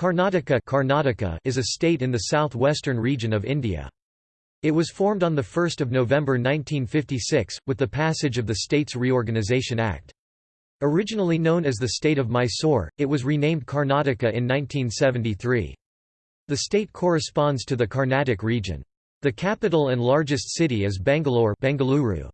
Karnataka, Karnataka is a state in the southwestern region of India. It was formed on 1 November 1956, with the passage of the States Reorganisation Act. Originally known as the state of Mysore, it was renamed Karnataka in 1973. The state corresponds to the Carnatic region. The capital and largest city is Bangalore Bengaluru.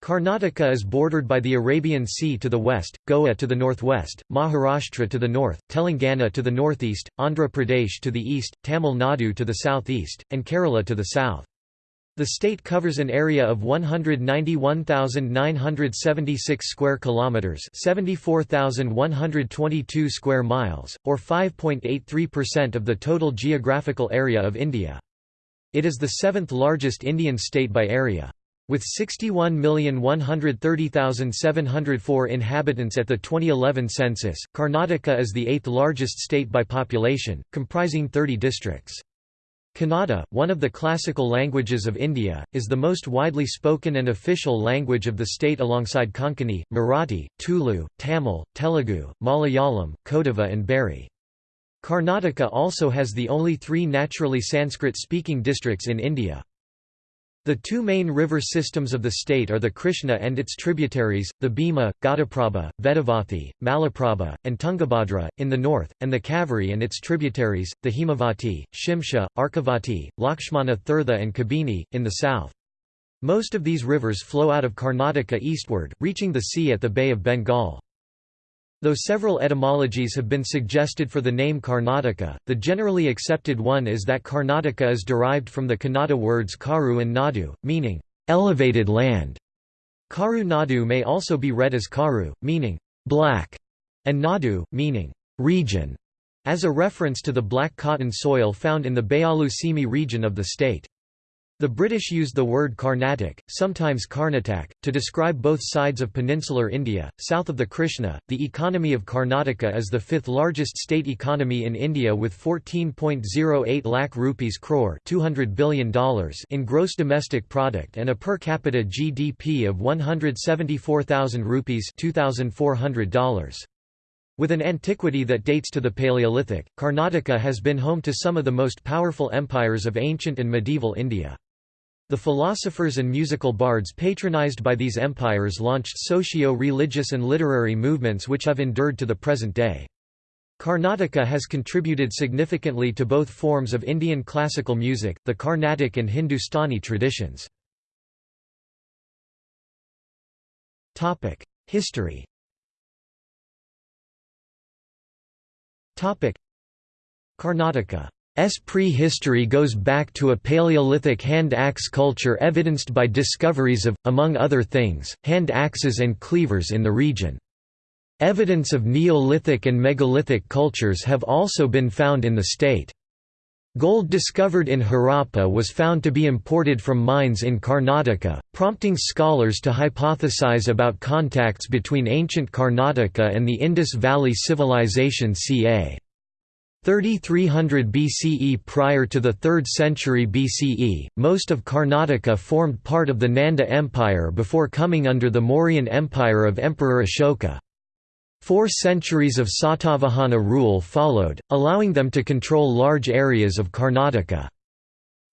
Karnataka is bordered by the Arabian Sea to the west, Goa to the northwest, Maharashtra to the north, Telangana to the northeast, Andhra Pradesh to the east, Tamil Nadu to the southeast, and Kerala to the south. The state covers an area of 191,976 square kilometers, 74,122 square miles, or 5.83% of the total geographical area of India. It is the seventh largest Indian state by area. With 61,130,704 inhabitants at the 2011 census, Karnataka is the eighth largest state by population, comprising 30 districts. Kannada, one of the classical languages of India, is the most widely spoken and official language of the state alongside Konkani, Marathi, Tulu, Tamil, Telugu, Malayalam, Kodava and Beary. Karnataka also has the only three naturally Sanskrit-speaking districts in India. The two main river systems of the state are the Krishna and its tributaries, the Bhima, Ghataprabha, Vedavathi, Malaprabha, and Tungabhadra, in the north, and the Kaveri and its tributaries, the Himavati, Shimsha, Arkavati, Lakshmana Tirtha and Kabini, in the south. Most of these rivers flow out of Karnataka eastward, reaching the sea at the Bay of Bengal. Though several etymologies have been suggested for the name Karnataka, the generally accepted one is that Karnataka is derived from the Kannada words karu and nadu, meaning, elevated land. Karu Nadu may also be read as karu, meaning, black, and nadu, meaning, region, as a reference to the black cotton soil found in the Bayalu Seeme region of the state. The British used the word Carnatic, sometimes Karnatak, to describe both sides of peninsular India. South of the Krishna, the economy of Karnataka is the fifth largest state economy in India with 14.08 lakh rupees crore $200 billion in gross domestic product and a per capita GDP of 174,000 rupees $2,400. With an antiquity that dates to the Paleolithic, Karnataka has been home to some of the most powerful empires of ancient and medieval India. The philosophers and musical bards patronized by these empires launched socio-religious and literary movements which have endured to the present day. Karnataka has contributed significantly to both forms of Indian classical music, the Carnatic and Hindustani traditions. History Karnataka prehistory goes back to a Paleolithic hand axe culture evidenced by discoveries of, among other things, hand axes and cleavers in the region. Evidence of Neolithic and megalithic cultures have also been found in the state. Gold discovered in Harappa was found to be imported from mines in Karnataka, prompting scholars to hypothesize about contacts between ancient Karnataka and the Indus Valley Civilization ca. 3300 BCE Prior to the 3rd century BCE, most of Karnataka formed part of the Nanda Empire before coming under the Mauryan Empire of Emperor Ashoka. Four centuries of Satavahana rule followed, allowing them to control large areas of Karnataka.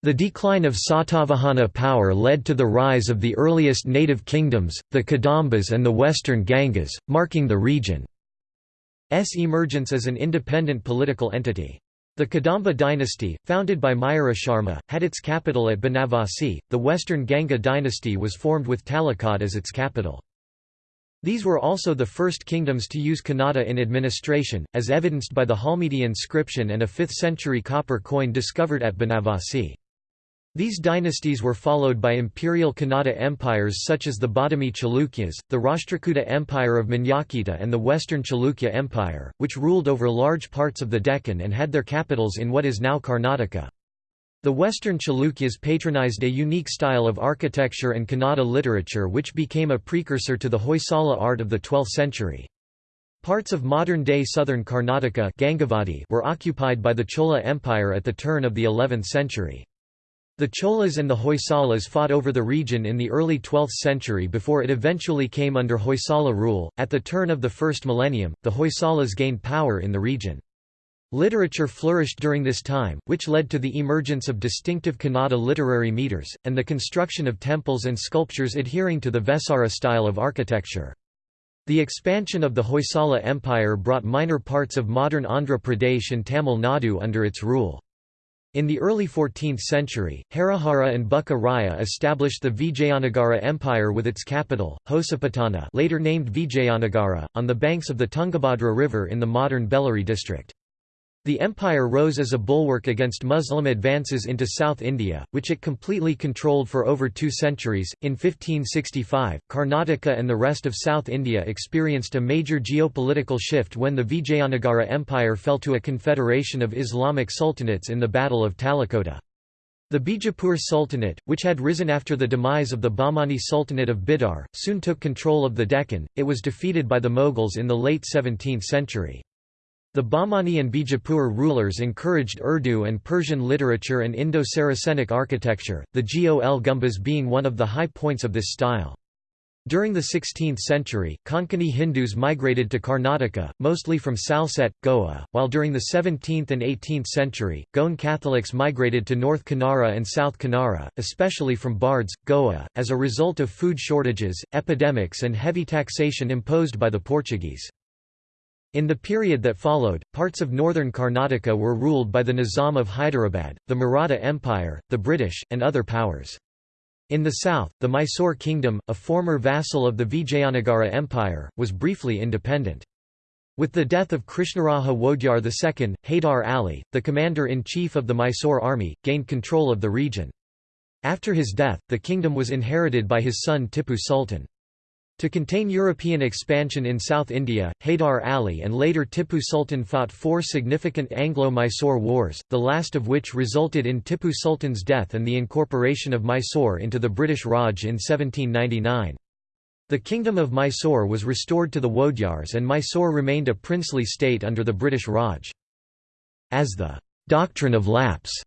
The decline of Satavahana power led to the rise of the earliest native kingdoms, the Kadambas and the western Gangas, marking the region. S emergence as an independent political entity. The Kadamba dynasty, founded by Mayurasharma, had its capital at Banavasi. The Western Ganga dynasty was formed with Talakad as its capital. These were also the first kingdoms to use Kannada in administration, as evidenced by the Halmidi inscription and a 5th century copper coin discovered at Banavasi. These dynasties were followed by imperial Kannada empires such as the Badami Chalukyas, the Rashtrakuta Empire of Manyakheta and the Western Chalukya Empire, which ruled over large parts of the Deccan and had their capitals in what is now Karnataka. The Western Chalukyas patronized a unique style of architecture and Kannada literature which became a precursor to the Hoysala art of the 12th century. Parts of modern-day southern Karnataka were occupied by the Chola Empire at the turn of the 11th century. The Cholas and the Hoysalas fought over the region in the early 12th century before it eventually came under Hoysala rule. At the turn of the first millennium, the Hoysalas gained power in the region. Literature flourished during this time, which led to the emergence of distinctive Kannada literary meters, and the construction of temples and sculptures adhering to the Vesara style of architecture. The expansion of the Hoysala Empire brought minor parts of modern Andhra Pradesh and Tamil Nadu under its rule. In the early 14th century, Harihara and Bukka Raya established the Vijayanagara Empire with its capital, Hosapatana later named Vijayanagara, on the banks of the Tungabhadra River in the modern Bellary district. The empire rose as a bulwark against Muslim advances into South India, which it completely controlled for over two centuries. In 1565, Karnataka and the rest of South India experienced a major geopolitical shift when the Vijayanagara Empire fell to a confederation of Islamic sultanates in the Battle of Talikota. The Bijapur Sultanate, which had risen after the demise of the Bahmani Sultanate of Bidar, soon took control of the Deccan. It was defeated by the Mughals in the late 17th century. The Bahmani and Bijapur rulers encouraged Urdu and Persian literature and Indo-Saracenic architecture, the Gol Gumbaz being one of the high points of this style. During the 16th century, Konkani Hindus migrated to Karnataka, mostly from Salsette, Goa, while during the 17th and 18th century, Goan Catholics migrated to North Kanara and South Kanara, especially from Bardez, Goa, as a result of food shortages, epidemics and heavy taxation imposed by the Portuguese. In the period that followed, parts of northern Karnataka were ruled by the Nizam of Hyderabad, the Maratha Empire, the British, and other powers. In the south, the Mysore kingdom, a former vassal of the Vijayanagara Empire, was briefly independent. With the death of Krishnaraja Wodyar II, Haydar Ali, the commander-in-chief of the Mysore army, gained control of the region. After his death, the kingdom was inherited by his son Tipu Sultan. To contain European expansion in South India, Haydar Ali and later Tipu Sultan fought four significant Anglo-Mysore wars, the last of which resulted in Tipu Sultan's death and the incorporation of Mysore into the British Raj in 1799. The Kingdom of Mysore was restored to the Wodyars and Mysore remained a princely state under the British Raj. As the «doctrine of lapse»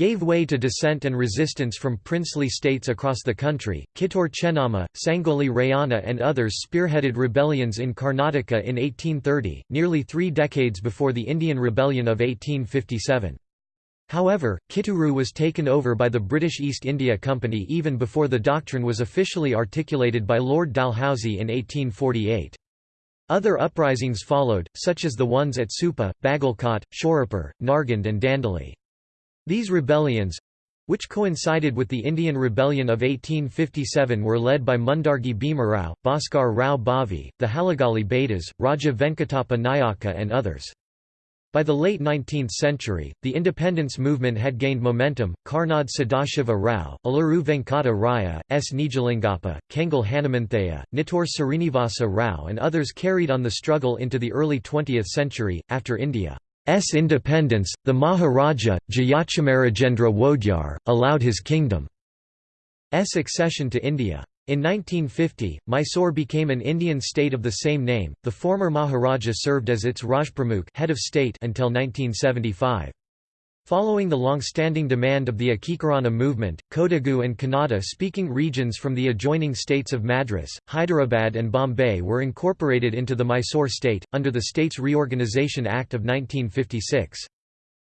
gave way to dissent and resistance from princely states across the country. Kittur Chennamma, Sangoli Rayana, and others spearheaded rebellions in Karnataka in 1830, nearly three decades before the Indian Rebellion of 1857. However, Kitturu was taken over by the British East India Company even before the doctrine was officially articulated by Lord Dalhousie in 1848. Other uprisings followed, such as the ones at Supa, Bagalkot, Shorapur, Nargund and Dandeli. These rebellions which coincided with the Indian Rebellion of 1857 were led by Mundargi Bhimarao, Bhaskar Rao Bhavi, the Halagali Bedas, Raja Venkatappa Nayaka and others. By the late 19th century, the independence movement had gained momentum. Karnad Sadashiva Rao, Aluru Venkata Raya, S. Nijalingappa, Kengal Hanumanthaya, Nittur Srinivasa Rao, and others carried on the struggle into the early 20th century. After India S independence, the Maharaja, Jayachamarajendra Wodyar, allowed his kingdom's accession to India. In 1950, Mysore became an Indian state of the same name. The former Maharaja served as its Rajpramukh head of state until 1975. Following the long-standing demand of the Ekikarana movement, Kodagu and Kannada-speaking regions from the adjoining states of Madras, Hyderabad and Bombay were incorporated into the Mysore state, under the States Reorganisation Act of 1956.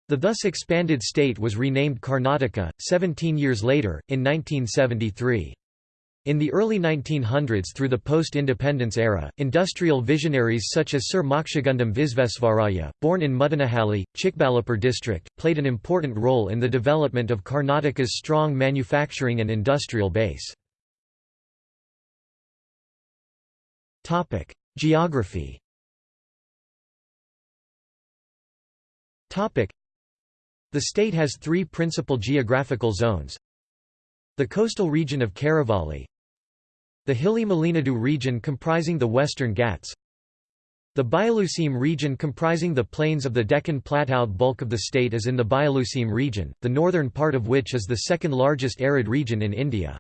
The thus expanded state was renamed Karnataka, 17 years later, in 1973. In the early 1900s through the post-independence era, industrial visionaries such as Sir Mokshagundam Visvesvaraya, born in Muddanahalli, Chikbalapur district, played an important role in the development of Karnataka's strong manufacturing and industrial base. Geography The state has three principal geographical zones. The coastal region of Karavalli, the hilly Malenadu region comprising the Western Ghats The Bayaluseeme region comprising the plains of the Deccan Plateau bulk of the state is in the Bayaluseeme region, the northern part of which is the second largest arid region in India.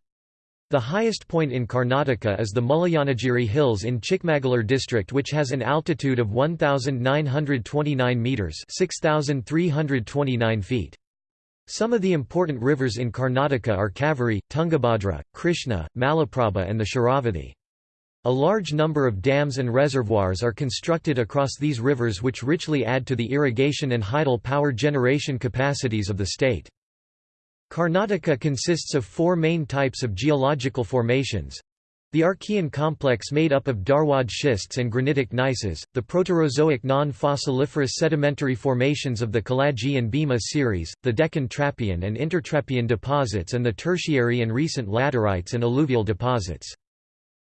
The highest point in Karnataka is the Mullayanagiri Hills in Chikmagalur district which has an altitude of 1,929 metres 6,329 feet. Some of the important rivers in Karnataka are Kaveri, Tungabhadra, Krishna, Malaprabha and the Sharavathi. A large number of dams and reservoirs are constructed across these rivers which richly add to the irrigation and hydel power generation capacities of the state. Karnataka consists of four main types of geological formations. The Archean complex made up of Dharwad schists and granitic gneisses, the Proterozoic non-fossiliferous sedimentary formations of the Kaladgi and Bhima series, the Deccan Trappean and Intertrappean deposits and the tertiary and recent laterites and alluvial deposits.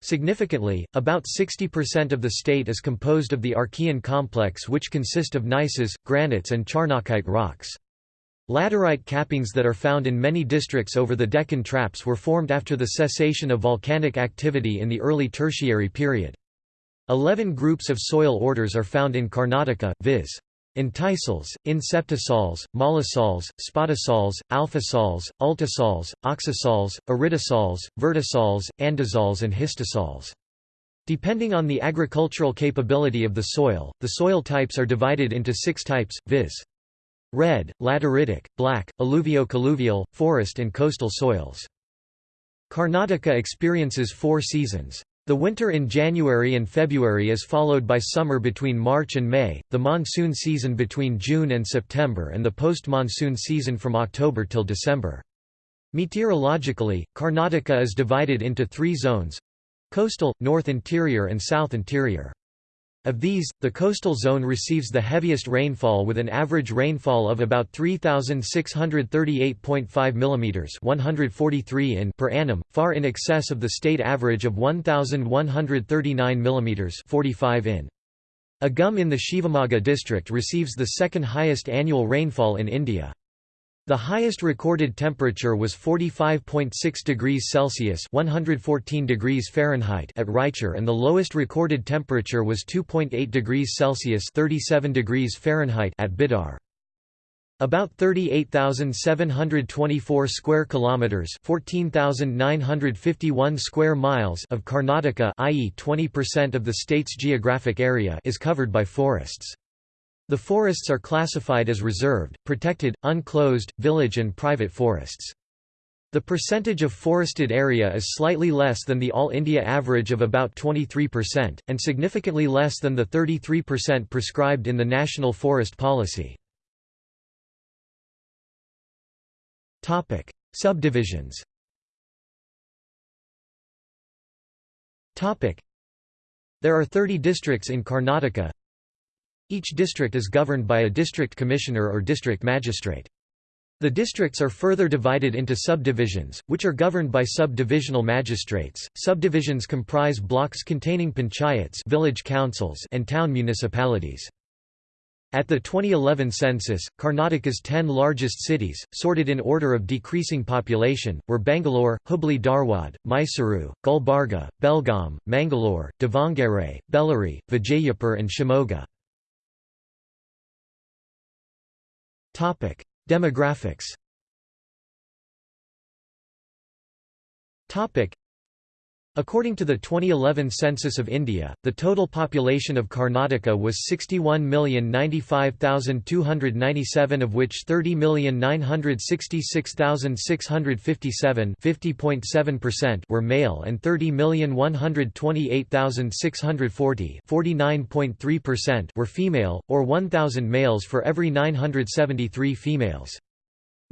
Significantly, about 60% of the state is composed of the Archean complex which consist of gneisses, granites and charnockite rocks. Laterite cappings that are found in many districts over the Deccan Traps were formed after the cessation of volcanic activity in the early Tertiary period. Eleven groups of soil orders are found in Karnataka, viz. Entisols, inceptisols, mollisols, spodosols, alfisols, ultisols, oxisols, aridisols, vertisols, andisols and histosols. Depending on the agricultural capability of the soil, the soil types are divided into six types, viz. Red, lateritic, black, alluvio-colluvial, forest and coastal soils. Karnataka experiences four seasons. The winter in January and February is followed by summer between March and May, the monsoon season between June and September and the post-monsoon season from October till December. Meteorologically, Karnataka is divided into three zones coastal, north interior and south interior. Of these, the coastal zone receives the heaviest rainfall with an average rainfall of about 3638.5 mm 143 in per annum, far in excess of the state average of 1139 mm 45 in. Agumbe in the Shivamogga district receives the second highest annual rainfall in India. The highest recorded temperature was 45.6 degrees Celsius (114 degrees Fahrenheit) at Raichur and the lowest recorded temperature was 2.8 degrees Celsius (37 degrees Fahrenheit) at Bidar. About 38,724 square kilometers, 14,951 square miles of Karnataka, i.e. 20% of the state's geographic area, is covered by forests. The forests are classified as reserved, protected, unclosed, village and private forests. The percentage of forested area is slightly less than the All India average of about 23%, and significantly less than the 33% prescribed in the National Forest Policy. Subdivisions There are 30 districts in Karnataka each district is governed by a district commissioner or district magistrate. The districts are further divided into subdivisions, which are governed by subdivisional magistrates. Subdivisions comprise blocks containing panchayats, village councils, and town municipalities. At the 2011 census, Karnataka's 10 largest cities, sorted in order of decreasing population, were Bangalore, Hubli Dharwad, Mysuru, Gulbarga, Belgaum, Mangalore, Davangere, Bellary, Vijayapur and Shimoga. Topic: Demographics. Topic: According to the 2011 census of India, the total population of Karnataka was 61,095,297 of which 30,966,657 were male and 30,128,640 were female, or 1,000 males for every 973 females.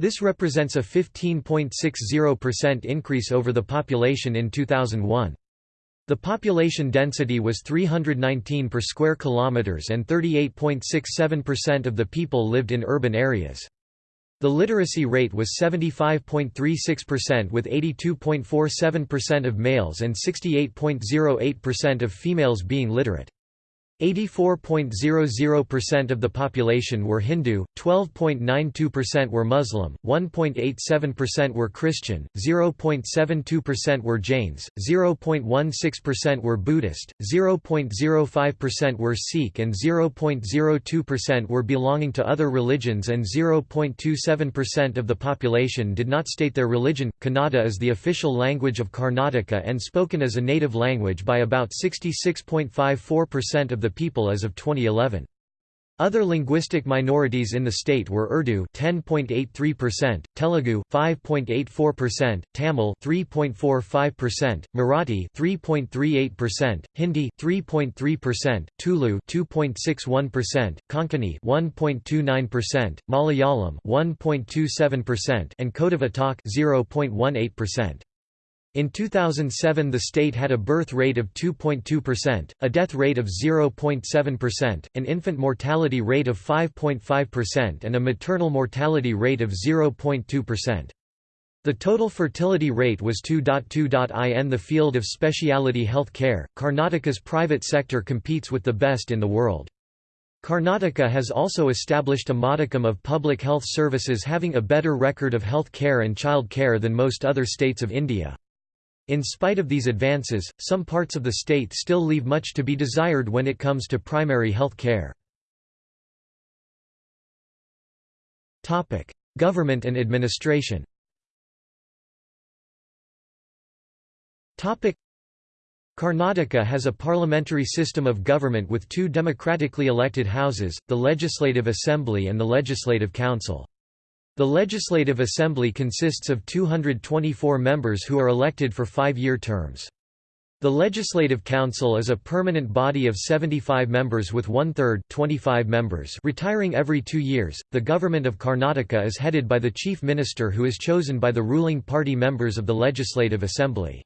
This represents a 15.60% increase over the population in 2001. The population density was 319 per square kilometers and 38.67% of the people lived in urban areas. The literacy rate was 75.36% with 82.47% of males and 68.08% of females being literate. 84.00% of the population were Hindu, 12.92% were Muslim, 1.87% were Christian, 0.72% were Jains, 0.16% were Buddhist, 0.05% were Sikh and 0.02% were belonging to other religions and 0.27% of the population did not state their religion. Kannada is the official language of Karnataka and spoken as a native language by about 66.54% of the people as of 2011. Other linguistic minorities in the state were Urdu 10.83%, Telugu 5.84%, Tamil 3.45%, Marathi 3.38%, Hindi 3.3%, Tulu 2.61%, Konkani 1.29%, Malayalam 1.27%, and Kodavatak 0.18%. In 2007 the state had a birth rate of 2.2%, a death rate of 0.7%, an infant mortality rate of 5.5% and a maternal mortality rate of 0.2%. The total fertility rate was 2.2. In the field of specialty health care, Karnataka's private sector competes with the best in the world. Karnataka has also established a modicum of public health services having a better record of health care and child care than most other states of India. In spite of these advances, some parts of the state still leave much to be desired when it comes to primary health care. Government and administration Karnataka has a parliamentary system of government with two democratically elected houses, the Legislative Assembly and the Legislative Council. The Legislative Assembly consists of 224 members who are elected for five-year terms. The Legislative Council is a permanent body of 75 members with one-third 25 members retiring every two years. The government of Karnataka is headed by the Chief Minister who is chosen by the ruling party members of the Legislative Assembly.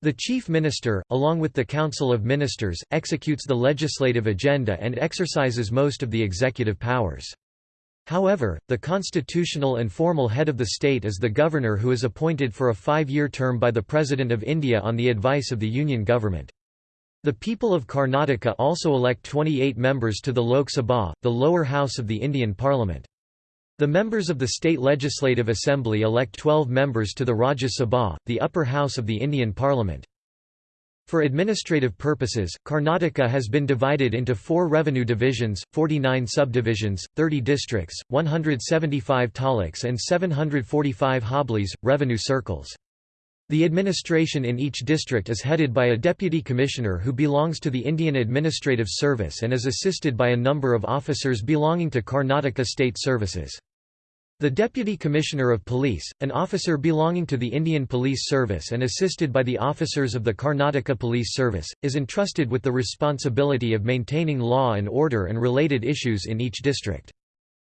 The Chief Minister, along with the Council of Ministers, executes the legislative agenda and exercises most of the executive powers. However, the constitutional and formal head of the state is the governor who is appointed for a five-year term by the President of India on the advice of the Union government. The people of Karnataka also elect 28 members to the Lok Sabha, the lower house of the Indian Parliament. The members of the State Legislative Assembly elect 12 members to the Rajya Sabha, the upper house of the Indian Parliament. For administrative purposes, Karnataka has been divided into four revenue divisions, 49 subdivisions, 30 districts, 175 taluks and 745 hoblis, revenue circles. The administration in each district is headed by a deputy commissioner who belongs to the Indian Administrative Service and is assisted by a number of officers belonging to Karnataka State Services. The Deputy Commissioner of Police, an officer belonging to the Indian Police Service and assisted by the officers of the Karnataka Police Service, is entrusted with the responsibility of maintaining law and order and related issues in each district.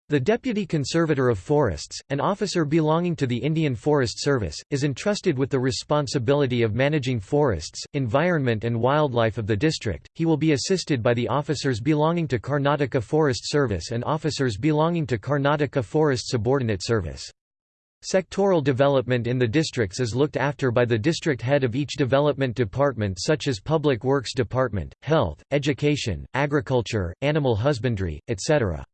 The Deputy Conservator of Forests, an officer belonging to the Indian Forest Service, is entrusted with the responsibility of managing forests, environment and wildlife of the district. He will be assisted by the officers belonging to Karnataka Forest Service and officers belonging to Karnataka Forest Subordinate Service. Sectoral development in the districts is looked after by the district head of each development department such as Public Works Department, Health, Education, Agriculture, Animal Husbandry, etc.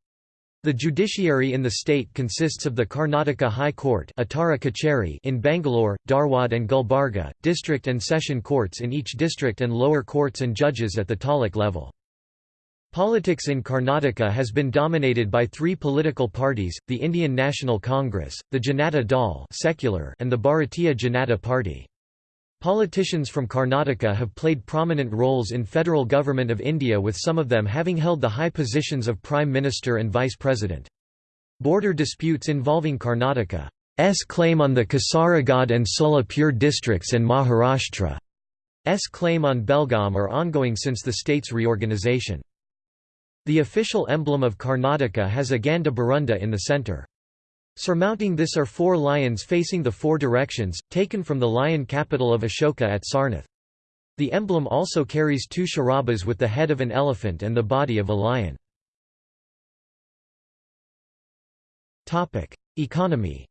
The judiciary in the state consists of the Karnataka High Court in Bangalore, Dharwad and Gulbarga, district and session courts in each district and lower courts and judges at the taluk level. Politics in Karnataka has been dominated by three political parties, the Indian National Congress, the Janata Dal secular and the Bharatiya Janata Party. Politicians from Karnataka have played prominent roles in federal government of India with some of them having held the high positions of Prime Minister and Vice President. Border disputes involving Karnataka's claim on the Kasaragod and Solapur districts and Maharashtra's claim on Belgaum are ongoing since the state's reorganization. The official emblem of Karnataka has a Ganda Barunda in the centre. Surmounting this are four lions facing the four directions, taken from the lion capital of Ashoka at Sarnath. The emblem also carries two sharabas with the head of an elephant and the body of a lion. Economy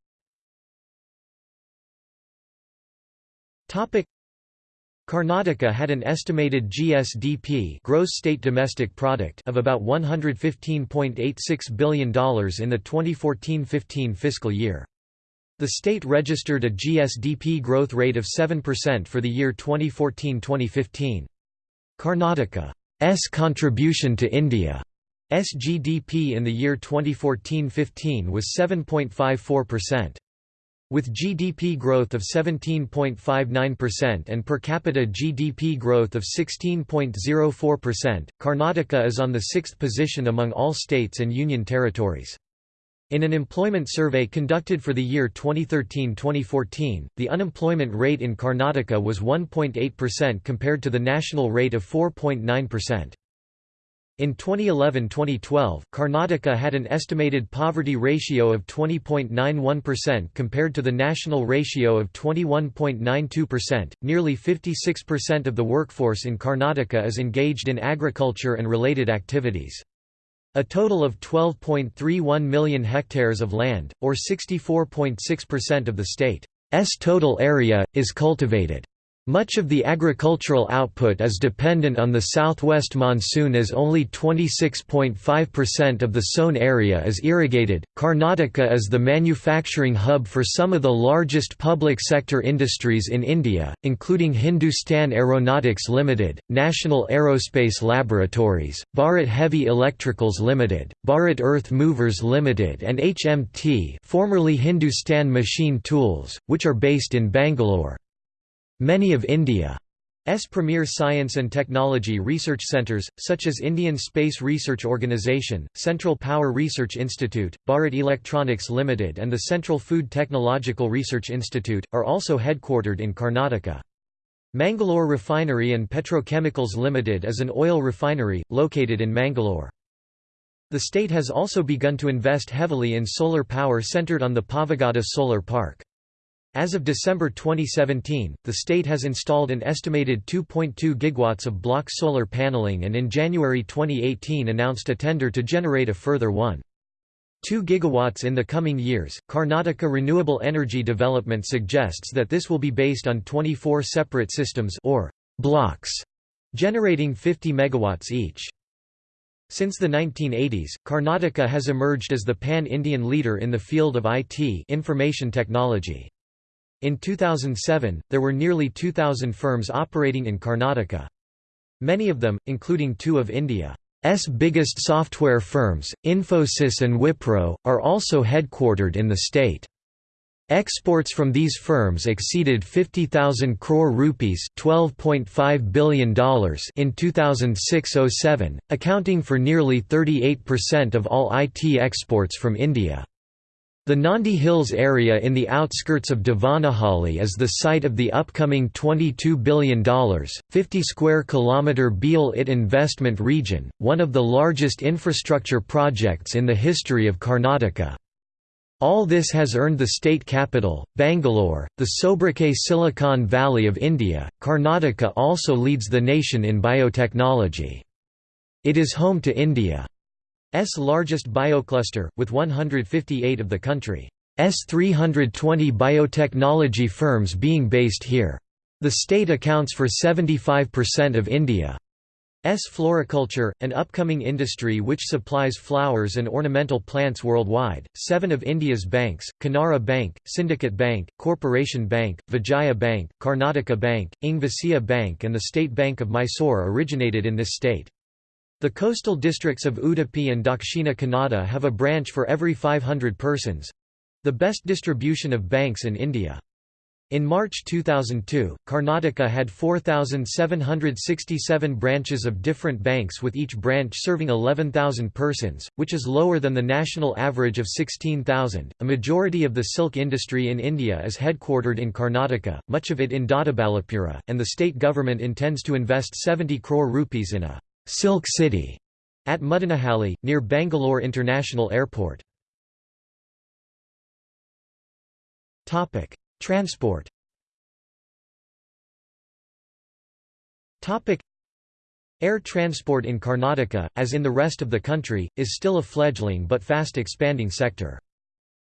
Karnataka had an estimated GSDP gross state domestic product of about $115.86 billion in the 2014-15 fiscal year. The state registered a GSDP growth rate of 7% for the year 2014-2015. Karnataka's contribution to India's GDP in the year 2014-15 was 7.54%. With GDP growth of 17.59% and per capita GDP growth of 16.04%, Karnataka is on the sixth position among all states and union territories. In an employment survey conducted for the year 2013-2014, the unemployment rate in Karnataka was 1.8% compared to the national rate of 4.9%. In 2011–2012, Karnataka had an estimated poverty ratio of 20.91% compared to the national ratio of 21.92%. Nearly 56% of the workforce in Karnataka is engaged in agriculture and related activities. A total of 12.31 million hectares of land, or 64.6% of the state's total area, is cultivated. Much of the agricultural output is dependent on the southwest monsoon as only 26.5% of the sown area is irrigated. Karnataka is the manufacturing hub for some of the largest public sector industries in India, including Hindustan Aeronautics Limited, National Aerospace Laboratories, Bharat Heavy Electricals Limited, Bharat Earth Movers Limited and HMT, formerly Hindustan Machine Tools, which are based in Bangalore. Many of India's premier science and technology research centres, such as Indian Space Research Organisation, Central Power Research Institute, Bharat Electronics Limited and the Central Food Technological Research Institute, are also headquartered in Karnataka. Mangalore Refinery and Petrochemicals Limited is an oil refinery, located in Mangalore. The state has also begun to invest heavily in solar power centered on the Pavagada Solar Park. As of December 2017, the state has installed an estimated 2.2 gigawatts of block solar paneling and in January 2018 announced a tender to generate a further 1. 2 gigawatts in the coming years. Karnataka Renewable Energy Development suggests that this will be based on 24 separate systems or blocks generating 50 megawatts each. Since the 1980s, Karnataka has emerged as the pan-Indian leader in the field of IT information technology. In 2007, there were nearly 2,000 firms operating in Karnataka. Many of them, including two of India's biggest software firms, Infosys and Wipro, are also headquartered in the state. Exports from these firms exceeded 50,000 crore rupees $12.5 billion in 2006–07, accounting for nearly 38% of all IT exports from India. The Nandi Hills area in the outskirts of Devanahalli is the site of the upcoming $22 billion, 50 square kilometer BIAL IT investment region, one of the largest infrastructure projects in the history of Karnataka. All this has earned the state capital, Bangalore, the sobriquet Silicon Valley of India. Karnataka also leads the nation in biotechnology. It is home to India. S largest biocluster, with 158 of the country's 320 biotechnology firms being based here. The state accounts for 75% of India's floriculture, an upcoming industry which supplies flowers and ornamental plants worldwide. Seven of India's banks Canara Bank, Syndicate Bank, Corporation Bank, Vijaya Bank, Karnataka Bank, ING Vysya Bank, and the State Bank of Mysore originated in this state. The coastal districts of Udupi and Dakshina Kannada have a branch for every 500 persons—the best distribution of banks in India. In March 2002, Karnataka had 4,767 branches of different banks with each branch serving 11,000 persons, which is lower than the national average of 16,000. A majority of the silk industry in India is headquartered in Karnataka, much of it in Doddaballapura, and the state government intends to invest 70 crore rupees in a Silk City at Mudanahalli, near Bangalore International Airport. Transport Air transport in Karnataka, as in the rest of the country, is still a fledgling but fast expanding sector.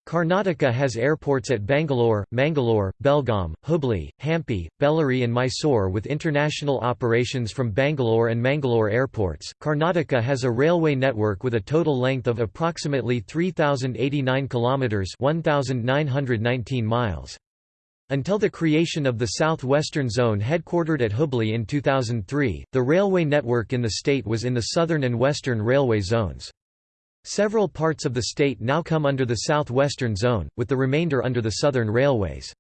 Karnataka has airports at Bangalore, Mangalore, Belgaum, Hubli, Hampi, Bellary, and Mysore with international operations from Bangalore and Mangalore airports. Karnataka has a railway network with a total length of approximately 3089 kilometers, 1919 miles. Until the creation of the South-Western Zone headquartered at Hubli in 2003, the railway network in the state was in the southern and western railway zones. Several parts of the state now come under the southwestern zone, with the remainder under the southern railways.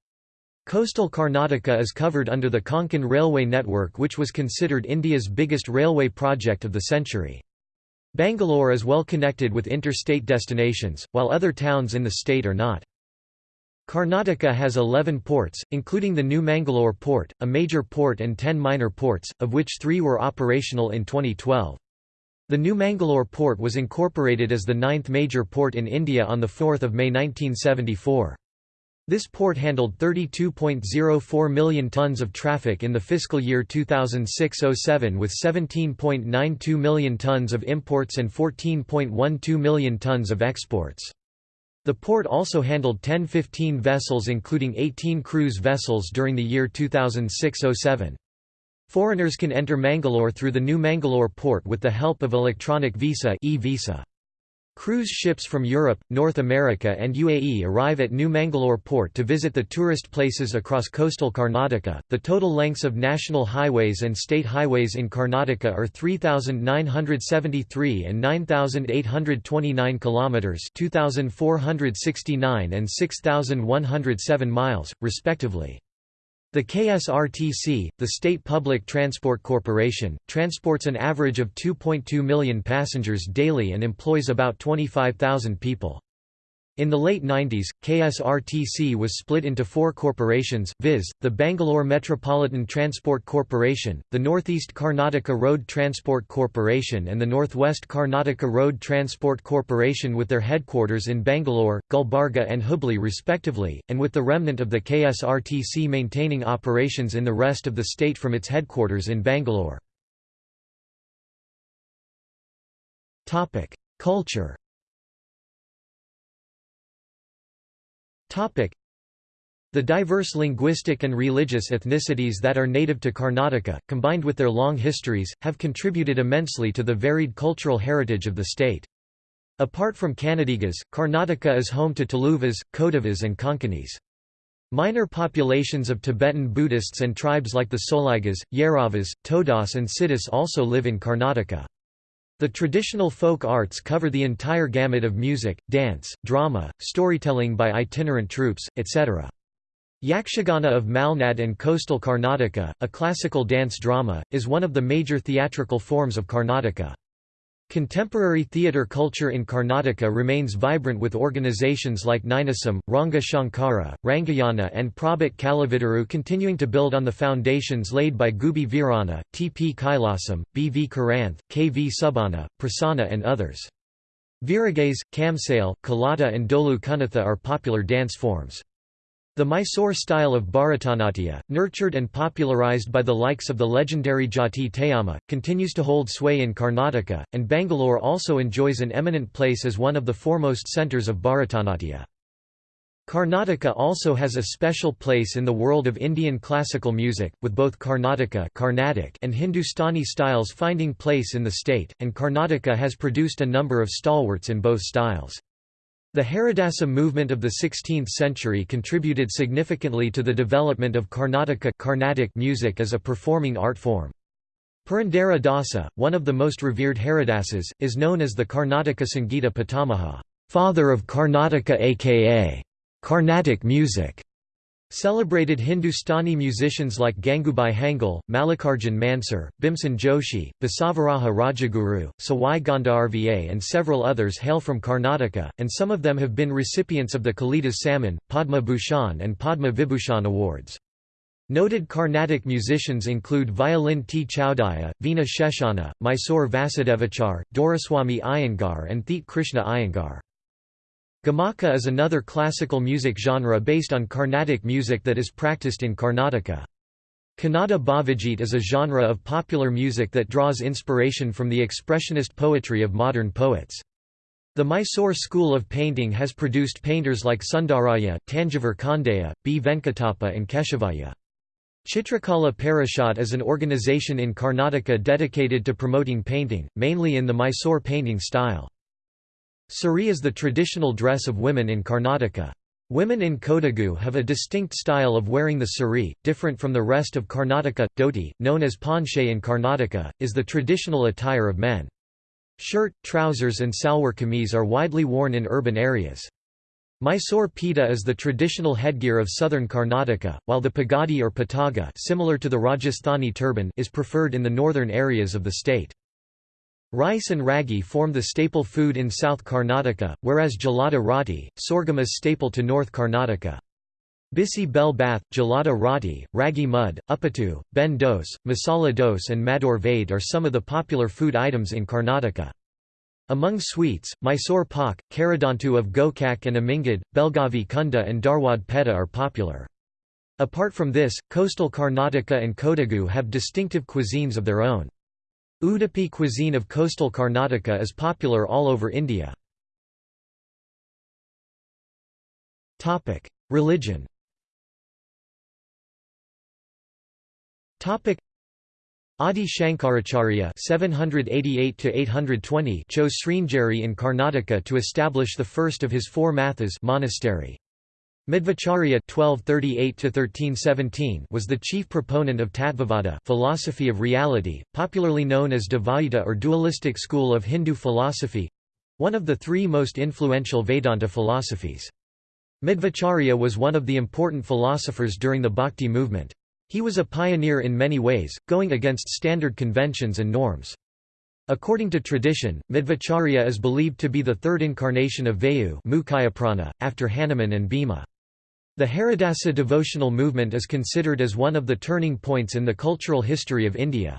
Coastal Karnataka is covered under the Konkan Railway network which was considered India's biggest railway project of the century. Bangalore is well connected with interstate destinations, while other towns in the state are not. Karnataka has 11 ports, including the New Mangalore port, a major port and 10 minor ports, of which three were operational in 2012. The New Mangalore port was incorporated as the ninth major port in India on 4 May 1974. This port handled 32.04 million tons of traffic in the fiscal year 2006–07 with 17.92 million tons of imports and 14.12 million tons of exports. The port also handled 10-15 vessels including 18 cruise vessels during the year 2006–07. Foreigners can enter Mangalore through the new Mangalore port with the help of electronic visa e-visa. Cruise ships from Europe, North America and UAE arrive at New Mangalore port to visit the tourist places across coastal Karnataka. The total lengths of national highways and state highways in Karnataka are 3973 and 9829 kilometers, 2469 and 6107 miles respectively. The KSRTC, the State Public Transport Corporation, transports an average of 2.2 million passengers daily and employs about 25,000 people. In the late 90s, KSRTC was split into four corporations, viz., the Bangalore Metropolitan Transport Corporation, the Northeast Karnataka Road Transport Corporation and the Northwest Karnataka Road Transport Corporation with their headquarters in Bangalore, Gulbarga and Hubli respectively, and with the remnant of the KSRTC maintaining operations in the rest of the state from its headquarters in Bangalore. Culture The diverse linguistic and religious ethnicities that are native to Karnataka, combined with their long histories, have contributed immensely to the varied cultural heritage of the state. Apart from Kannadigas, Karnataka is home to Tuluvas, Kodavas and Konkanis. Minor populations of Tibetan Buddhists and tribes like the Soligas, Yeravas, Todas and Siddhis also live in Karnataka. The traditional folk arts cover the entire gamut of music, dance, drama, storytelling by itinerant troupes, etc. Yakshagana of Malnad and coastal Karnataka, a classical dance drama, is one of the major theatrical forms of Karnataka. Contemporary theatre culture in Karnataka remains vibrant with organizations like Ninasam, Ranga Shankara, Rangayana and Prabhat Kalavidaru continuing to build on the foundations laid by Gubbi Veeranna, T. P. Kailasam, B. V. Karanth, K. V. Subbanna, Prasanna and others. Veeragase, Kamsale, Kolata and Dollu Kunitha are popular dance forms. The Mysore style of Bharatanatyam, nurtured and popularized by the likes of the legendary Jatti Tayamma, continues to hold sway in Karnataka, and Bangalore also enjoys an eminent place as one of the foremost centres of Bharatanatyam. Karnataka also has a special place in the world of Indian classical music, with both Karnataka Carnatic and Hindustani styles finding place in the state, and Karnataka has produced a number of stalwarts in both styles. The Haridasa movement of the 16th century contributed significantly to the development of Karnataka Carnatic music as a performing art form. Purandara Dasa, one of the most revered Haridasas, is known as the Karnataka Sangita Pitamaha, father of Karnataka aka Carnatic music. Celebrated Hindustani musicians like Gangubai Hangal, Mallikarjun Mansur, Bhimsen Joshi, Basavaraja Rajaguru, Sawai Gandharva and several others hail from Karnataka, and some of them have been recipients of the Kalidas Samman, Padma Bhushan and Padma Vibhushan awards. Noted Carnatic musicians include violin T. Chowdiah, Veena Sheshana, Mysore Vasudevachar, Doraswamy Iyengar and Theet Krishna Iyengar. Gamaka is another classical music genre based on Carnatic music that is practiced in Karnataka. Kannada Bhavagit is a genre of popular music that draws inspiration from the expressionist poetry of modern poets. The Mysore school of painting has produced painters like Sundaraya, Tanjavur Kondaya, B. Venkatappa and Keshavaya. Chitrakala Parishad is an organization in Karnataka dedicated to promoting painting, mainly in the Mysore painting style. Sari is the traditional dress of women in Karnataka. Women in Kodagu have a distinct style of wearing the sari, different from the rest of Karnataka. Dhoti, known as ponche in Karnataka, is the traditional attire of men. Shirt, trousers and salwar kameez are widely worn in urban areas. Mysore peta is the traditional headgear of southern Karnataka, while the pagadi or pataga similar to the Rajasthani turban is preferred in the northern areas of the state. Rice and ragi form the staple food in South Karnataka, whereas jolada rotti, sorghum is staple to North Karnataka. Bisi bel bath, jolada rotti, ragi mud, uppittu, ben dose, masala dose and maddur vade are some of the popular food items in Karnataka. Among sweets, Mysore pak, Karadantu of Gokak and Amingad, Belgavi Kunda and Dharwad Peta are popular. Apart from this, coastal Karnataka and Kodagu have distinctive cuisines of their own. Udupi cuisine of coastal Karnataka is popular all over India. Religion Adi Shankaracharya (788–820) chose Sringeri in Karnataka to establish the first of his four mathas monastery. Madhvacharya (1238–1317) was the chief proponent of Tattvavada, philosophy of reality, popularly known as Dvaita or dualistic school of Hindu philosophy, one of the three most influential Vedanta philosophies. Madhvacharya was one of the important philosophers during the Bhakti movement. He was a pioneer in many ways, going against standard conventions and norms. According to tradition, Madhvacharya is believed to be the third incarnation of Vayu after Hanuman and Bhima. The Haridasa devotional movement is considered as one of the turning points in the cultural history of India.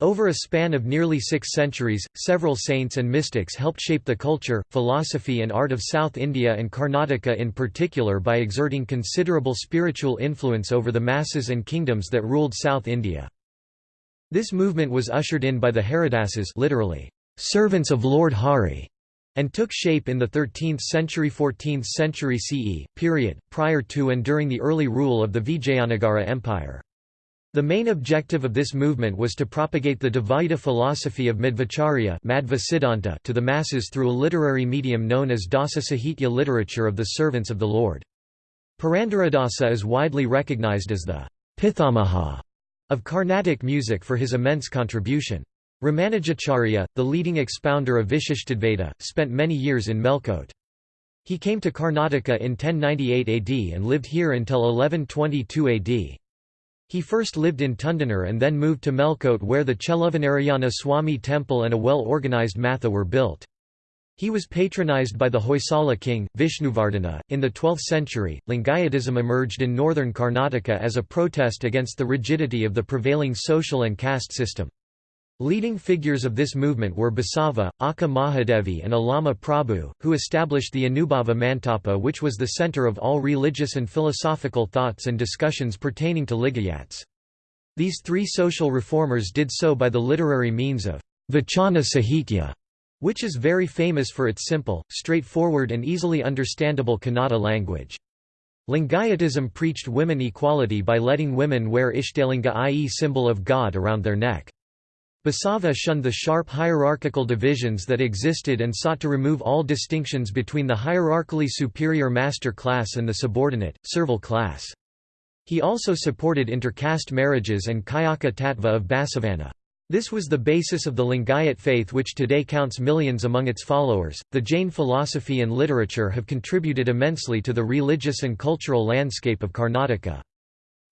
Over a span of nearly six centuries, several saints and mystics helped shape the culture, philosophy and art of South India and Karnataka in particular by exerting considerable spiritual influence over the masses and kingdoms that ruled South India. This movement was ushered in by the Haridasas literally, servants of Lord Hari, and took shape in the 13th century 14th century CE, period, prior to and during the early rule of the Vijayanagara Empire. The main objective of this movement was to propagate the Dvaita philosophy of Madhvacharya to the masses through a literary medium known as Dasa Sahitya literature of the servants of the Lord. Purandaradasa is widely recognized as the Pithamaha of Carnatic music for his immense contribution. Ramanujacharya, the leading expounder of Vishishtadvaita, spent many years in Melkote. He came to Karnataka in 1098 AD and lived here until 1122 AD. He first lived in Tundanar and then moved to Melkote where the Cheluvanarayana Swami temple and a well-organized matha were built. He was patronized by the Hoysala king, Vishnuvardhana. In the 12th century, Lingayatism emerged in northern Karnataka as a protest against the rigidity of the prevailing social and caste system. Leading figures of this movement were Basava, Akka Mahadevi and Allama Prabhu, who established the Anubhava Mantapa which was the center of all religious and philosophical thoughts and discussions pertaining to Lingayats. These three social reformers did so by the literary means of Vachana Sahitya, which is very famous for its simple, straightforward and easily understandable Kannada language. Lingayatism preached women equality by letting women wear Ishtalinga i.e. symbol of God around their neck. Basava shunned the sharp hierarchical divisions that existed and sought to remove all distinctions between the hierarchically superior master class and the subordinate, servile class. He also supported intercaste marriages and Kayaka Tattva of Basavanna. This was the basis of the Lingayat faith which today counts millions among its followers. The Jain philosophy and literature have contributed immensely to the religious and cultural landscape of Karnataka.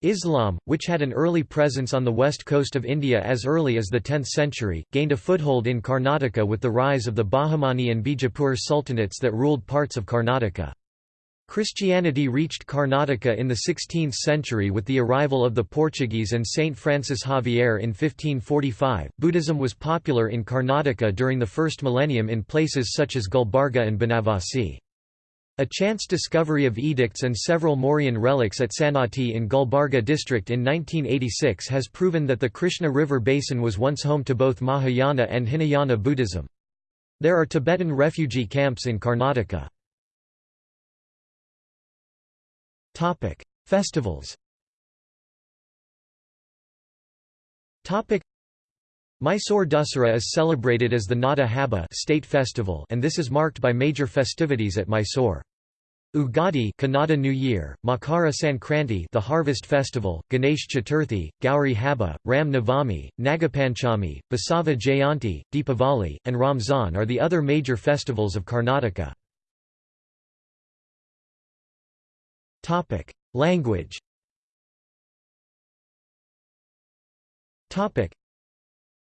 Islam, which had an early presence on the west coast of India as early as the 10th century, gained a foothold in Karnataka with the rise of the Bahmani and Bijapur sultanates that ruled parts of Karnataka. Christianity reached Karnataka in the 16th century with the arrival of the Portuguese and Saint Francis Xavier in 1545. Buddhism was popular in Karnataka during the first millennium in places such as Gulbarga and Banavasi. A chance discovery of edicts and several Mauryan relics at Sannati in Gulbarga district in 1986 has proven that the Krishna River basin was once home to both Mahayana and Hinayana Buddhism. There are Tibetan refugee camps in Karnataka. Festivals Mysore Dussehra is celebrated as the Nada Habba state festival and this is marked by major festivities at Mysore. Ugadi Kannada New Year, Makara Sankranti the Harvest Festival, Ganesh Chaturthi, Gauri Habba, Ram Navami, Nagapanchami, Basava Jayanti, Deepavali, and Ramzan are the other major festivals of Karnataka. Language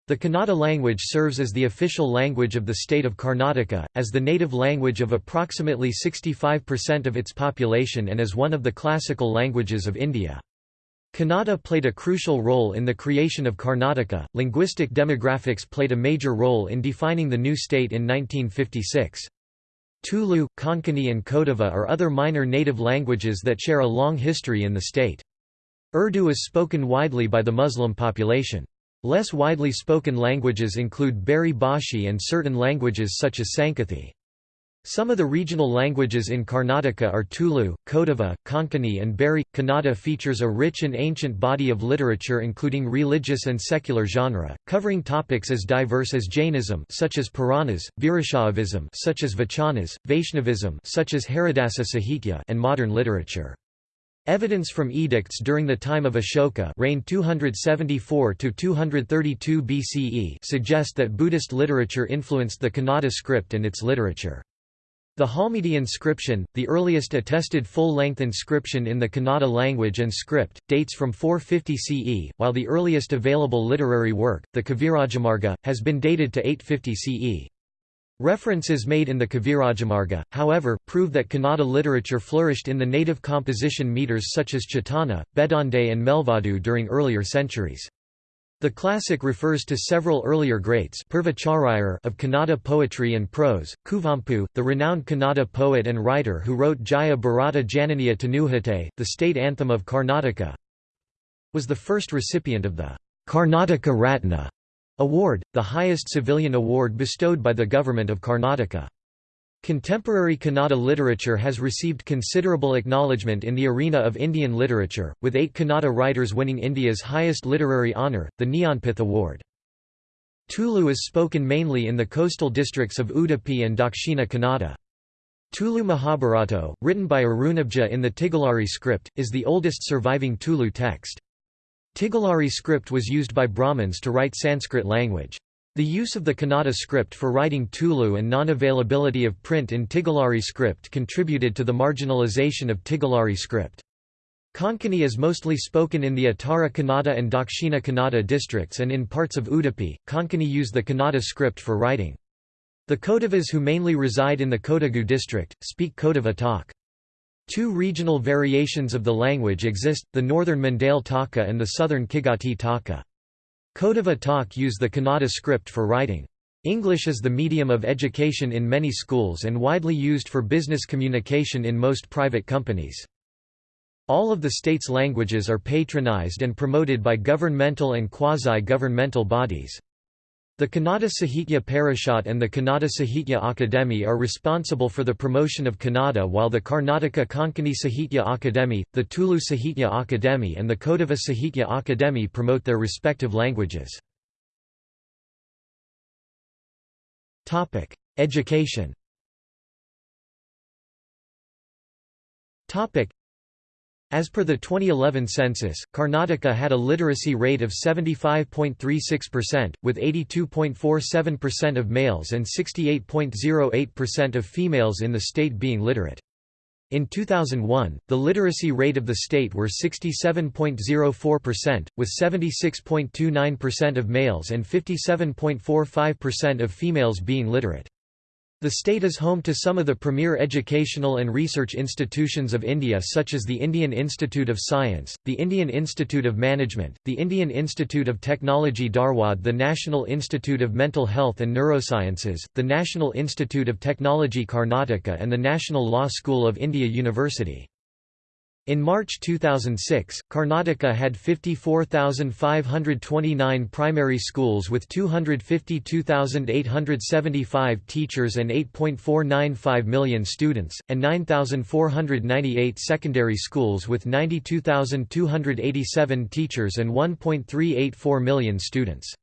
the Kannada language serves as the official language of the state of Karnataka, as the native language of approximately 65% of its population and as one of the classical languages of India. Kannada played a crucial role in the creation of Karnataka. Linguistic demographics played a major role in defining the new state in 1956. Tulu, Konkani, and Kodava are other minor native languages that share a long history in the state. Urdu is spoken widely by the Muslim population. Less widely spoken languages include Beary Bhashi and certain languages such as Sankethi. Some of the regional languages in Karnataka are Tulu, Kodava, Konkani and Beary. Kannada features a rich and ancient body of literature including religious and secular genre, covering topics as diverse as Jainism such as Puranas, Virashaivism such as Vachanas, Vaishnavism such as Haridasa Sahitya and modern literature. Evidence from edicts during the time of Ashoka reigned 274–232 BCE suggest that Buddhist literature influenced the Kannada script and its literature. The Halmidi inscription, the earliest attested full-length inscription in the Kannada language and script, dates from 450 CE, while the earliest available literary work, the Kavirajamarga, has been dated to 850 CE. References made in the Kavirajamarga, however, prove that Kannada literature flourished in the native composition meters such as Chetana, Bedande and Melvadu during earlier centuries. The classic refers to several earlier greats of Kannada poetry and prose, Kuvempu, the renowned Kannada poet and writer who wrote Jaya Bharata Jananiya Tanujate, the state anthem of Karnataka, was the first recipient of the Karnataka Ratna Award, the highest civilian award bestowed by the government of Karnataka. Contemporary Kannada literature has received considerable acknowledgement in the arena of Indian literature, with eight Kannada writers winning India's highest literary honour, the Jnanpith Award. Tulu is spoken mainly in the coastal districts of Udupi and Dakshina Kannada. Tulu Mahabharata, written by Arunabja in the Tigalari script, is the oldest surviving Tulu text. Tigalari script was used by Brahmins to write Sanskrit language. The use of the Kannada script for writing Tulu and non-availability of print in Tigalari script contributed to the marginalization of Tigalari script. Konkani is mostly spoken in the Uttara Kannada and Dakshina Kannada districts and in parts of Udupi. Konkani use the Kannada script for writing. The Kodavas who mainly reside in the Kodagu district, speak Kodava talk. Two regional variations of the language exist, the northern Mandale Taka and the southern Kigati Taka. Kodava talk use the Kannada script for writing. English is the medium of education in many schools and widely used for business communication in most private companies. All of the state's languages are patronized and promoted by governmental and quasi-governmental bodies. The Kannada Sahitya Parishad and the Kannada Sahitya Akademi are responsible for the promotion of Kannada while the Karnataka Konkani Sahitya Akademi, the Tulu Sahitya Akademi and the Kodava Sahitya Akademi promote their respective languages. Education as per the 2011 census, Karnataka had a literacy rate of 75.36%, with 82.47% of males and 68.08% of females in the state being literate. In 2001, the literacy rate of the state were 67.04%, with 76.29% of males and 57.45% of females being literate. The state is home to some of the premier educational and research institutions of India such as the Indian Institute of Science, the Indian Institute of Management, the Indian Institute of Technology Dharwad the National Institute of Mental Health and Neurosciences, the National Institute of Technology Karnataka and the National Law School of India University. In March 2006, Karnataka had 54,529 primary schools with 252,875 teachers and 8.495 million students, and 9,498 secondary schools with 92,287 teachers and 1.384 million students.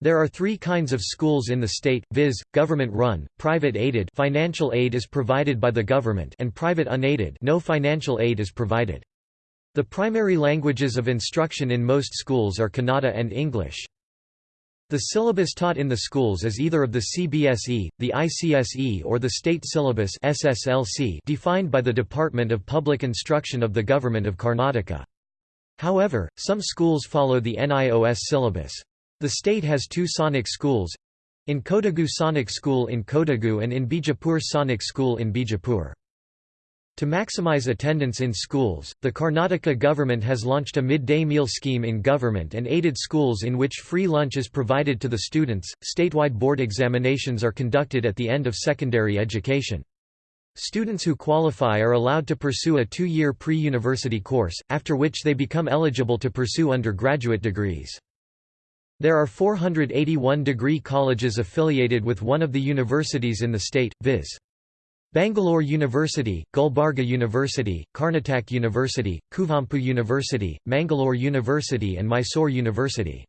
There are three kinds of schools in the state, viz., government-run, private-aided financial aid is provided by the government and private unaided no financial aid is provided. The primary languages of instruction in most schools are Kannada and English. The syllabus taught in the schools is either of the CBSE, the ICSE or the state syllabus SSLC defined by the Department of Public Instruction of the Government of Karnataka. However, some schools follow the NIOS syllabus. The state has two Sainik schools in Kodagu Sainik School in Kodagu and in Bijapur Sainik School in Bijapur. To maximize attendance in schools, the Karnataka government has launched a midday meal scheme in government and aided schools in which free lunch is provided to the students. Statewide board examinations are conducted at the end of secondary education. Students who qualify are allowed to pursue a two year pre university course, after which they become eligible to pursue undergraduate degrees. There are 481 degree colleges affiliated with one of the universities in the state, viz. Bangalore University, Gulbarga University, Karnataka University, Kuvempu University, Mangalore University and Mysore University.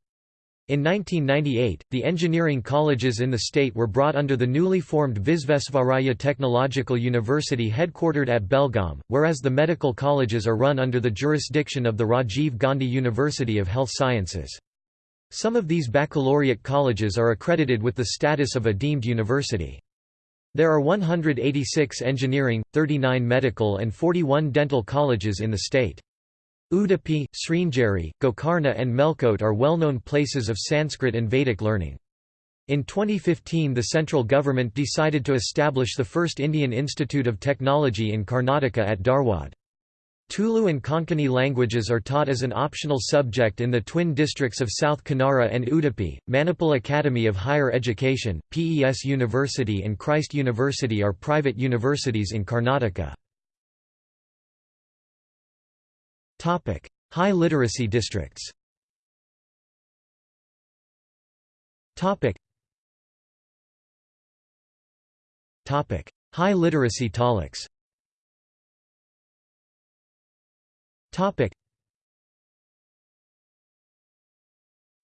In 1998, the engineering colleges in the state were brought under the newly formed Visvesvaraya Technological University headquartered at Belgaum, whereas the medical colleges are run under the jurisdiction of the Rajiv Gandhi University of Health Sciences. Some of these baccalaureate colleges are accredited with the status of a deemed university. There are 186 engineering, 39 medical and 41 dental colleges in the state. Udupi, Sringeri, Gokarna and Melkote are well-known places of Sanskrit and Vedic learning. In 2015 the central government decided to establish the first Indian Institute of Technology in Karnataka at Dharwad. Tulu and Konkani languages are taught as an optional subject in the twin districts of South Kanara and Udupi. Manipal Academy of Higher Education, PES University, and Christ University are private universities in Karnataka. Topic: High literacy districts. Topic. High literacy taluks. Topic.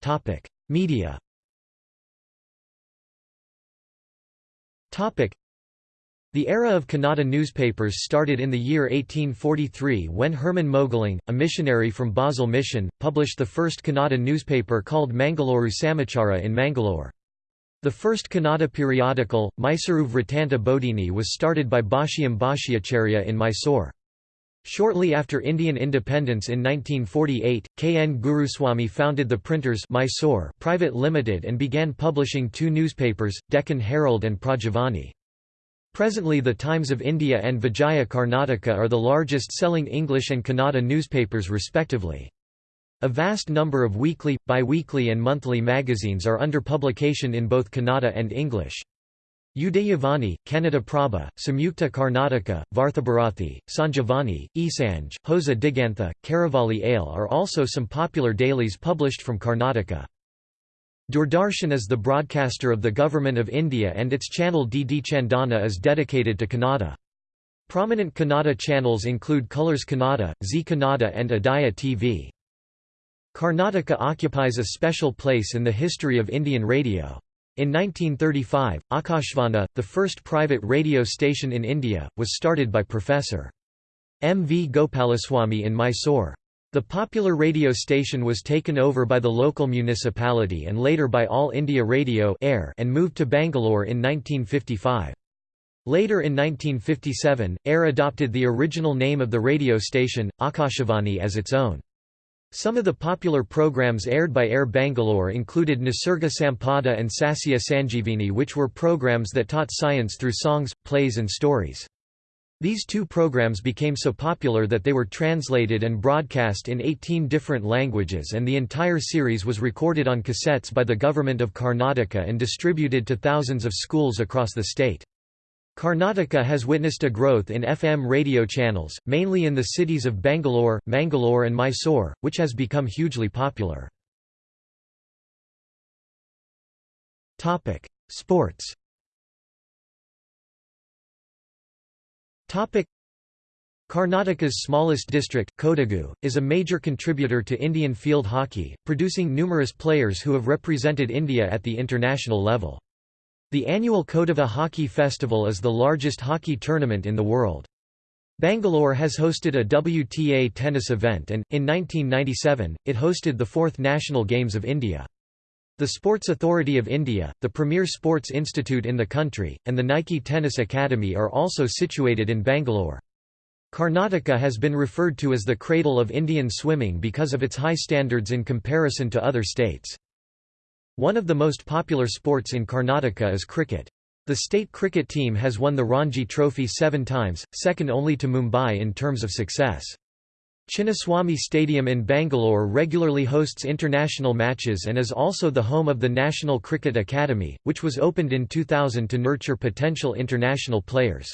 Topic. Media. Topic. The era of Kannada newspapers started in the year 1843 when Hermann Mögling, a missionary from Basel Mission, published the first Kannada newspaper called Mangalore Samachara in Mangalore. The first Kannada periodical, Mysuru Vrittanta Bodhini was started by Bhashyam Bhashyacharya in Mysore. Shortly after Indian independence in 1948, K. N. Guruswamy founded the Printers Mysore Private Limited and began publishing two newspapers, Deccan Herald and Prajavani. Presently the Times of India and Vijaya Karnataka are the largest selling English and Kannada newspapers respectively. A vast number of weekly, bi-weekly and monthly magazines are under publication in both Kannada and English. Udayavani, Kannada Prabha, Samyukta Karnataka, Varthabharathi, Sanjivani, Ee Sanje, Hosa Digantha, Karavali Ale are also some popular dailies published from Karnataka. Doordarshan is the broadcaster of the Government of India and its channel DD Chandana is dedicated to Kannada. Prominent Kannada channels include Colors Kannada, Zee Kannada and Udaya TV. Karnataka occupies a special place in the history of Indian radio. In 1935, Akashvani, the first private radio station in India, was started by Professor. M. V. Gopalaswamy in Mysore. The popular radio station was taken over by the local municipality and later by All India Radio Air and moved to Bangalore in 1955. Later in 1957, AIR adopted the original name of the radio station, Akashvani as its own. Some of the popular programs aired by Air Bangalore included Nisarga Sampada and Sasya Sanjeevani which were programs that taught science through songs, plays and stories. These two programs became so popular that they were translated and broadcast in 18 different languages and the entire series was recorded on cassettes by the government of Karnataka and distributed to thousands of schools across the state. Karnataka has witnessed a growth in FM radio channels, mainly in the cities of Bangalore, Mangalore and Mysore, which has become hugely popular. Sports Karnataka's smallest district, Kodagu, is a major contributor to Indian field hockey, producing numerous players who have represented India at the international level. The annual Kodava Hockey Festival is the largest hockey tournament in the world. Bangalore has hosted a WTA tennis event and, in 1997, it hosted the fourth National Games of India. The Sports Authority of India, the premier sports institute in the country, and the Nike Tennis Academy are also situated in Bangalore. Karnataka has been referred to as the cradle of Indian swimming because of its high standards in comparison to other states. One of the most popular sports in Karnataka is cricket. The state cricket team has won the Ranji Trophy seven times, second only to Mumbai in terms of success. Chinnaswamy Stadium in Bangalore regularly hosts international matches and is also the home of the National Cricket Academy, which was opened in 2000 to nurture potential international players.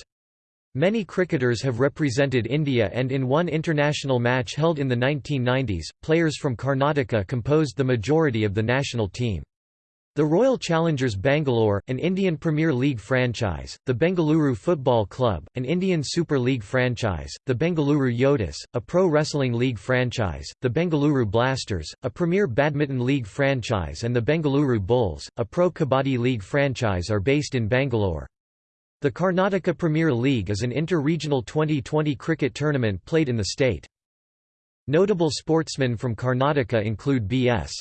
Many cricketers have represented India and in one international match held in the 1990s, players from Karnataka composed the majority of the national team. The Royal Challengers Bangalore, an Indian Premier League franchise, the Bengaluru Football Club, an Indian Super League franchise, the Bengaluru Yoddhas, a pro wrestling league franchise, the Bengaluru Blasters, a Premier Badminton League franchise and the Bengaluru Bulls, a pro Kabaddi League franchise are based in Bangalore. The Karnataka Premier League is an inter-regional 2020 cricket tournament played in the state. Notable sportsmen from Karnataka include B.S.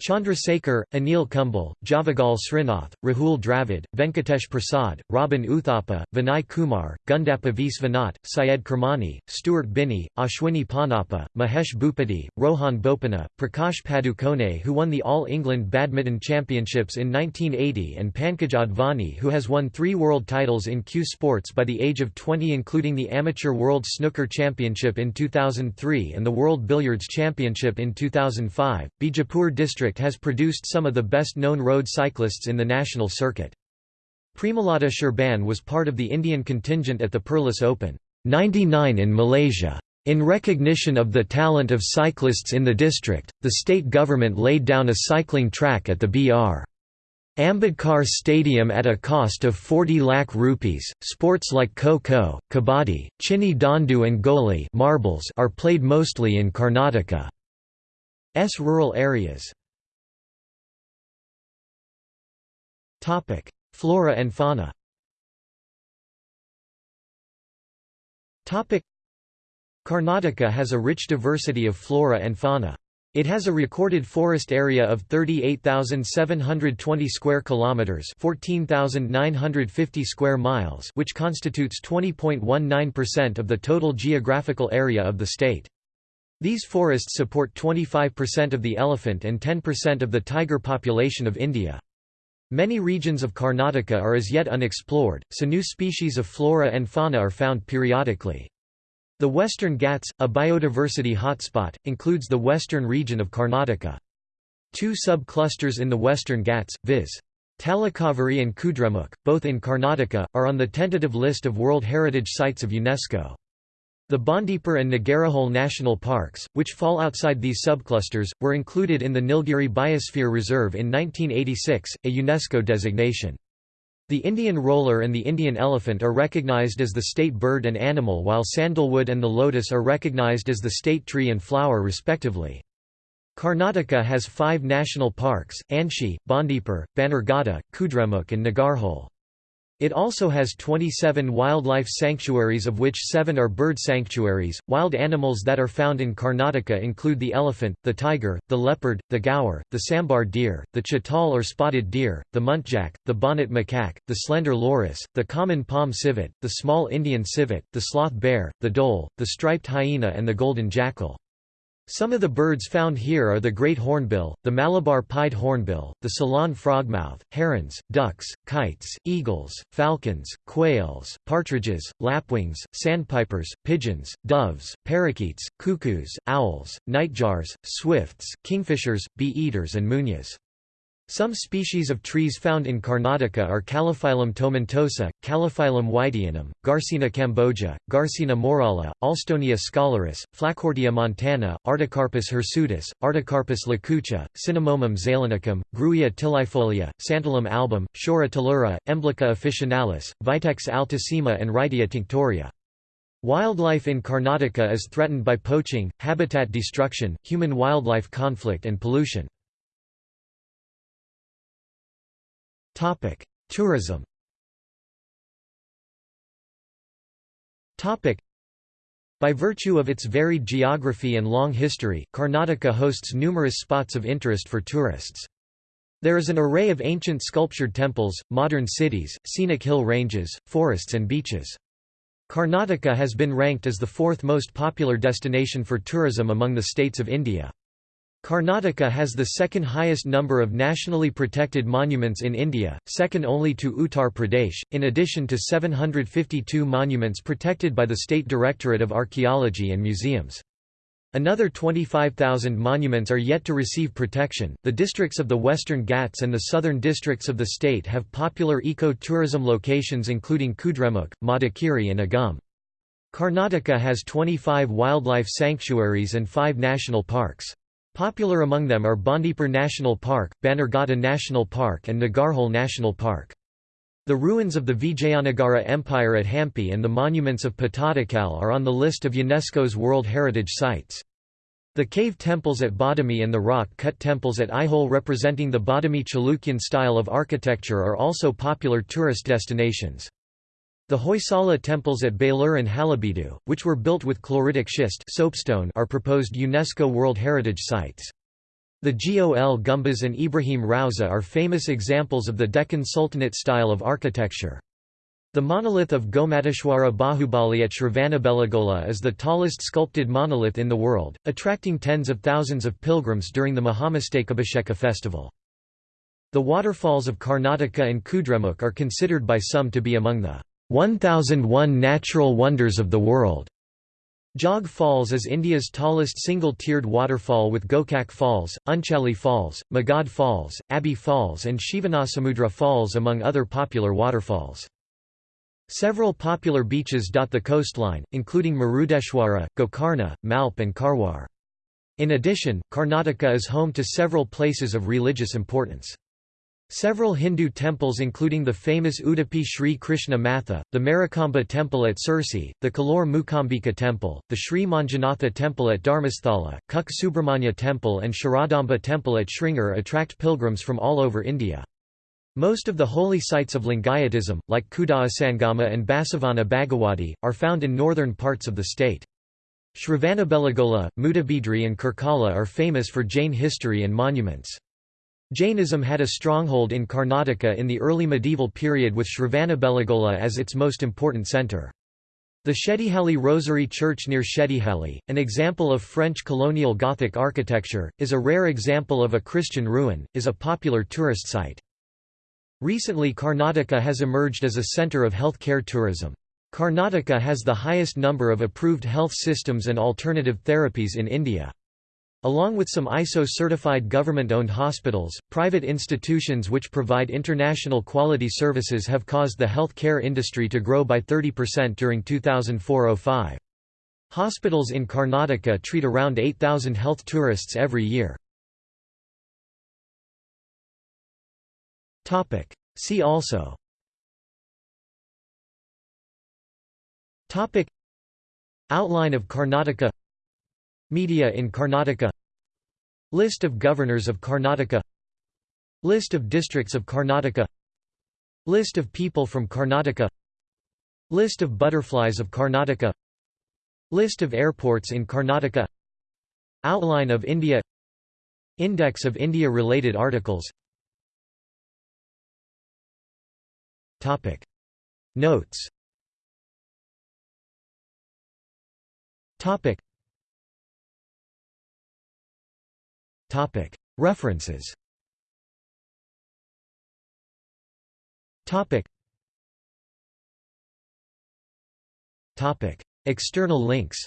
Chandrasekhar, Anil Kumble, Javagal Srinath, Rahul Dravid, Venkatesh Prasad, Robin Uthappa, Vinay Kumar, Gundappa Viswanath, Syed Kirmani, Stuart Binny, Ashwini Ponnappa, Mahesh Bhupathi, Rohan Bopanna, Prakash Padukone who won the All England Badminton Championships in 1980 and Pankaj Advani who has won three world titles in cue sports by the age of 20 including the Amateur World Snooker Championship in 2003 and the World Billiards Championship in 2005. Bijapur district district has produced some of the best-known road cyclists in the national circuit. Premalata Surebahn was part of the Indian contingent at the Perlis Open 99 in Malaysia. In recognition of the talent of cyclists in the district, the state government laid down a cycling track at the Br. Ambedkar Stadium at a cost of 40 lakh rupees. Sports like kho-kho, kabaddi, chinni dandu and goli marbles are played mostly in Karnataka's rural areas. Topic: Flora and fauna. Topic: Karnataka has a rich diversity of flora and fauna. It has a recorded forest area of 38,720 square kilometers, 14,950 square miles, which constitutes 20.19% of the total geographical area of the state. These forests support 25% of the elephant and 10% of the tiger population of India. Many regions of Karnataka are as yet unexplored, so new species of flora and fauna are found periodically. The Western Ghats, a biodiversity hotspot, includes the western region of Karnataka. Two sub-clusters in the Western Ghats, viz. Talakaveri and Kudremukh, both in Karnataka, are on the tentative list of World Heritage Sites of UNESCO. The Bandipur and Nagarhole national parks, which fall outside these subclusters, were included in the Nilgiri Biosphere Reserve in 1986, a UNESCO designation. The Indian roller and the Indian elephant are recognized as the state bird and animal while sandalwood and the lotus are recognized as the state tree and flower respectively. Karnataka has five national parks, Anshi, Bandipur, Bannerghatta, Kudremukh and Nagarhole. It also has 27 wildlife sanctuaries of which seven are bird sanctuaries. Wild animals that are found in Karnataka include the elephant, the tiger, the leopard, the gaur, the sambar deer, the chital or spotted deer, the muntjac, the bonnet macaque, the slender loris, the common palm civet, the small Indian civet, the sloth bear, the dhole, the striped hyena and the golden jackal. Some of the birds found here are the great hornbill, the Malabar pied hornbill, the Ceylon frogmouth, herons, ducks, kites, eagles, falcons, quails, partridges, lapwings, sandpipers, pigeons, doves, parakeets, cuckoos, owls, nightjars, swifts, kingfishers, bee-eaters and munias. Some species of trees found in Karnataka are Calophyllum tomentosa, Calophyllum wightianum, Garcinia cambogia, Garcinia morella, Alstonia scholaris, Flacourtia montana, Artocarpus hirsutus, Artocarpus lacucha, Cinnamomum zeylanicum, Grewia tiliifolia, Santalum album, Shorea talura, Emblica officinalis, Vitex altissima and Wrightia tinctoria. Wildlife in Karnataka is threatened by poaching, habitat destruction, human-wildlife conflict and pollution. Tourism By virtue of its varied geography and long history, Karnataka hosts numerous spots of interest for tourists. There is an array of ancient sculptured temples, modern cities, scenic hill ranges, forests and beaches. Karnataka has been ranked as the fourth most popular destination for tourism among the states of India. Karnataka has the second highest number of nationally protected monuments in India, second only to Uttar Pradesh, in addition to 752 monuments protected by the State Directorate of Archaeology and Museums. Another 25,000 monuments are yet to receive protection. The districts of the Western Ghats and the southern districts of the state have popular eco-tourism locations including Kudremukh, Madikeri and Agumbe. Karnataka has 25 wildlife sanctuaries and 5 national parks. Popular among them are Bandipur National Park, Bannerghatta National Park and Nagarhole National Park. The ruins of the Vijayanagara Empire at Hampi and the monuments of Pattadakal are on the list of UNESCO's World Heritage Sites. The cave temples at Badami and the rock-cut temples at Aihole representing the Badami Chalukyan style of architecture are also popular tourist destinations. The Hoysala temples at Belur and Halebeedu, which were built with chloritic schist soapstone are proposed UNESCO World Heritage Sites. The Gol Gumbaz and Ibrahim Rauza are famous examples of the Deccan Sultanate style of architecture. The monolith of Gomateshwara Bahubali at Shravanabelagola is the tallest sculpted monolith in the world, attracting tens of thousands of pilgrims during the Mahamastakabhisheka festival. The waterfalls of Karnataka and Kudremukh are considered by some to be among the 1001 natural wonders of the world. Jog Falls is India's tallest single-tiered waterfall with Gokak Falls, Unchali Falls, Magod Falls, Abbey Falls and Shivanasamudra Falls among other popular waterfalls. Several popular beaches dot the coastline, including Murudeshwara, Gokarna, Malpe and Karwar. In addition, Karnataka is home to several places of religious importance. Several Hindu temples including the famous Udupi Sri Krishna Matha, the Marikamba temple at Sirsi, the Kollur Mookambika temple, the Sri Manjunatha temple at Dharmasthala, Kukke Subramanya temple and Sharadamba temple at Sringeri attract pilgrims from all over India. Most of the holy sites of Lingayatism, like Kudalasangama and Basavana Bagewadi, are found in northern parts of the state. Shravanabelagola, Mudabidri and Karkala are famous for Jain history and monuments. Jainism had a stronghold in Karnataka in the early medieval period with Shravanabelagola as its most important centre. The Shettihalli Rosary Church near Shettihalli, an example of French colonial Gothic architecture, is a rare example of a Christian ruin, is a popular tourist site. Recently Karnataka has emerged as a centre of healthcare tourism. Karnataka has the highest number of approved health systems and alternative therapies in India. Along with some ISO-certified government-owned hospitals, private institutions which provide international quality services have caused the health care industry to grow by 30% during 2004–05. Hospitals in Karnataka treat around 8,000 health tourists every year. See also Outline of Karnataka Media in Karnataka. List of governors of Karnataka. List of districts of Karnataka. List of people from Karnataka. List of butterflies of Karnataka. List of airports in Karnataka. Outline of India. Index of India-related articles. Notes References. External links.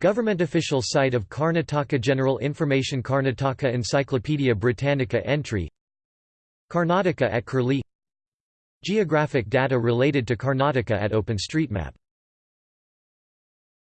Government official site of Karnataka General Information Karnataka Encyclopaedia Britannica entry. Karnataka at Curlie. Geographic data related to Karnataka at OpenStreetMap